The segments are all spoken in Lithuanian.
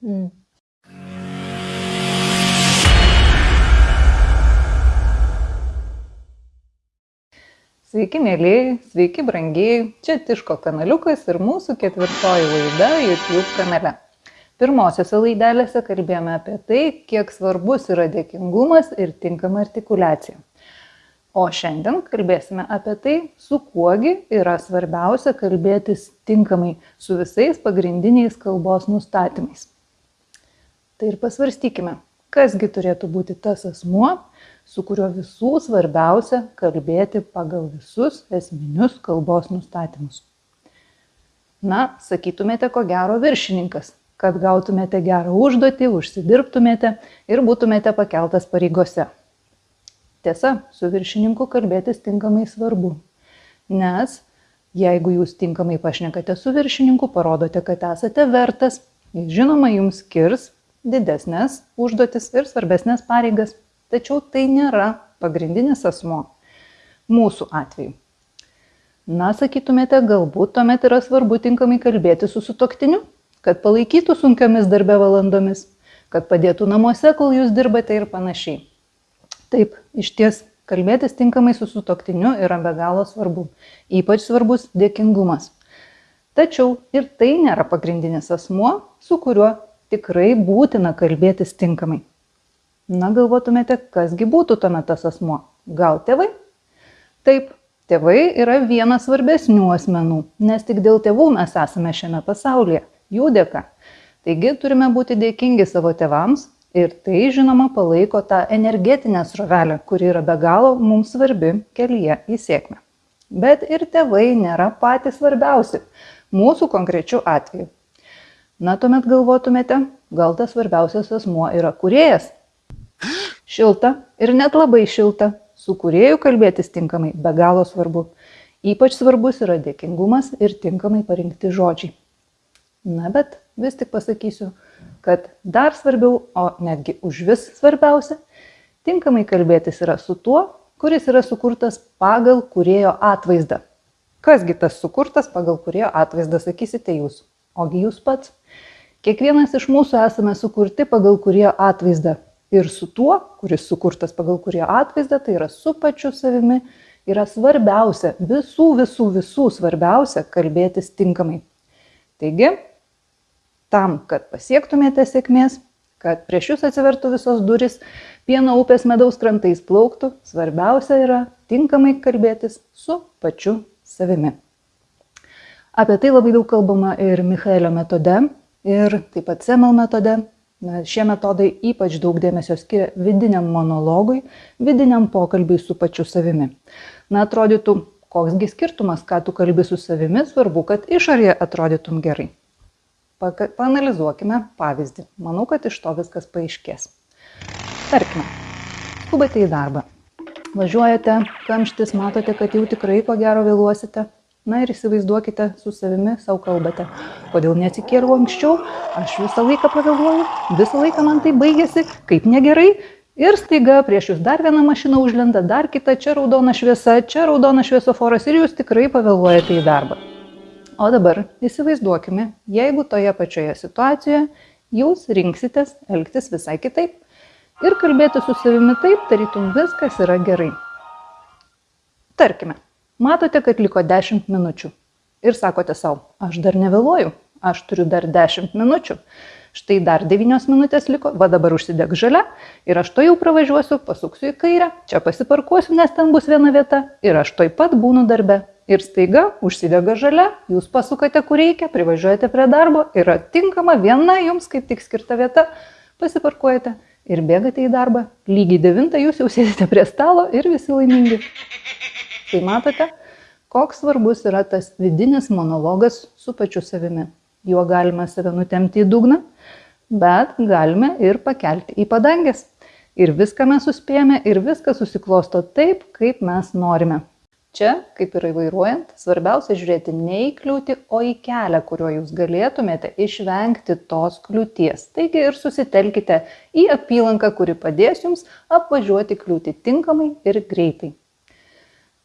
Mm. Sveiki, mėlyjei, sveiki, brangiai. Čia Tiško kanaliukas ir mūsų ketvirtoji laida YouTube kanale. Pirmosiose laidelėse kalbėjome apie tai, kiek svarbus yra dėkingumas ir tinkama artikulacija. O šiandien kalbėsime apie tai, su kuogi yra svarbiausia kalbėtis tinkamai su visais pagrindiniais kalbos nustatymais. Tai ir pasvarstykime, kasgi turėtų būti tas asmuo, su kuriuo visų svarbiausia kalbėti pagal visus esminius kalbos nustatymus. Na, sakytumėte, ko gero viršininkas, kad gautumėte gerą užduotį, užsidirbtumėte ir būtumėte pakeltas pareigose. Tiesa, su viršininku kalbėtis tinkamai svarbu, nes jeigu jūs tinkamai pašnekate su viršininku, parodote, kad esate vertas, jis žinoma jums skirs didesnės užduotis ir svarbesnės pareigas, tačiau tai nėra pagrindinis asmo mūsų atveju. Na, sakytumėte, galbūt tuomet yra svarbu tinkamai kalbėti su sutoktiniu, kad palaikytų sunkiomis darbe valandomis, kad padėtų namuose, kol jūs dirbate ir panašiai. Taip, iš ties, kalbėtis tinkamai su sutoktiniu yra be galo svarbu. Ypač svarbus dėkingumas. Tačiau ir tai nėra pagrindinis asmuo, su kuriuo tikrai būtina kalbėtis tinkamai. Na, galvotumėte, kasgi būtų tuomet tas asmuo? Gal tėvai? Taip, tėvai yra vienas svarbesnių asmenų, nes tik dėl tėvų mes esame šiame pasaulyje, jų dėka. Taigi turime būti dėkingi savo tėvams ir tai, žinoma, palaiko tą energetinę srovelę, kuri yra be galo mums svarbi kelyje į sėkmę. Bet ir tėvai nėra patys svarbiausi mūsų konkrečių atveju. Na, tuomet galvotumėte, gal tas svarbiausias asmuo yra kuriejas. Šilta ir net labai šilta. Su kurieju kalbėtis tinkamai be galo svarbu. Ypač svarbus yra dėkingumas ir tinkamai parinkti žodžiai. Na, bet vis tik pasakysiu, kad dar svarbiau, o netgi už vis svarbiausia, tinkamai kalbėtis yra su tuo, kuris yra sukurtas pagal kurėjo atvaizdą. Kasgi tas sukurtas pagal kurėjo atvaizdą, sakysite jūs, ogi jūs pats. Kiekvienas iš mūsų esame sukurti pagal kurie atvaizdą. Ir su tuo, kuris sukurtas pagal kurie atvaizdą, tai yra su pačiu savimi, yra svarbiausia, visų, visų, visų svarbiausia kalbėtis tinkamai. Taigi, tam, kad pasiektumėte sėkmės, kad prieš jūs atsivertų visos duris, pieno upės medaus krantais plauktų, svarbiausia yra tinkamai kalbėtis su pačiu savimi. Apie tai labai daug kalbama ir Michaelio metode, ir taip pat Semel metode. Na, šie metodai ypač daug dėmesio skiria vidiniam monologui, vidiniam pokalbiui su pačiu savimi. Na, atrodytų, koksgi skirtumas, ką tu kalbi su savimi, svarbu, kad išorėje atrodytum gerai. Panalizuokime pavyzdį. Manau, kad iš to viskas paaiškės. Tarkime, skubate į darbą. Važiuojate, kamštis, matote, kad jau tikrai ko gero vėluosite. Na ir įsivaizduokite, su savimi savo kalbate. Kodėl neatsikėliau anksčiau, aš visą laiką pavėluoju, visą laiką man tai baigėsi, kaip negerai. Ir staiga prieš jūs dar viena mašina užlenda, dar kita, čia raudona šviesa, čia raudona šviesoforas ir jūs tikrai pavėluojate į darbą. O dabar įsivaizduokime, jeigu toje pačioje situacijoje jūs rinksitės elgtis visai kitaip ir kalbėti su savimi taip, tarytum viskas yra gerai. Tarkime, Matote, kad liko 10 minučių. Ir sakote savo, aš dar nevėluoju, aš turiu dar 10 minučių. Štai dar 9 minutės liko, va dabar užsideg žalia ir aš to jau pravažiuosiu, pasuksiu į kairę, čia pasiparkuosiu, nes ten bus viena vieta ir aš toj pat būnu darbe. Ir staiga užsidega žalia, jūs pasukate kur reikia, privažiuojate prie darbo, yra tinkama viena jums kaip tik skirta vieta, pasiparkuojate ir bėgate į darbą. Lygiai 9 jūs jau sėdite prie stalo ir visi laimingi. Tai matote, koks svarbus yra tas vidinis monologas su pačiu savimi. Juo galime save nutemti į dugną, bet galime ir pakelti į padangės. Ir viską mes suspėjame ir viskas susiklosto taip, kaip mes norime. Čia, kaip ir įvairuojant, svarbiausia žiūrėti ne į kliūtį, o į kelią, kuriuo jūs galėtumėte išvengti tos kliūties. Taigi ir susitelkite į apylanką, kuri padės jums apvažiuoti kliūtį tinkamai ir greitai.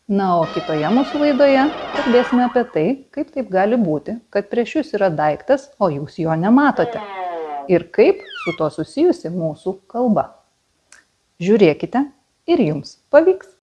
Na, o kitoje mūsų laidoje kalbėsime apie tai, kaip taip gali būti, kad prieš jūs yra daiktas, o jūs jo nematote. ir kaip su to susijusi mūsų kalba. Žiūrėkite ir jums pavyks.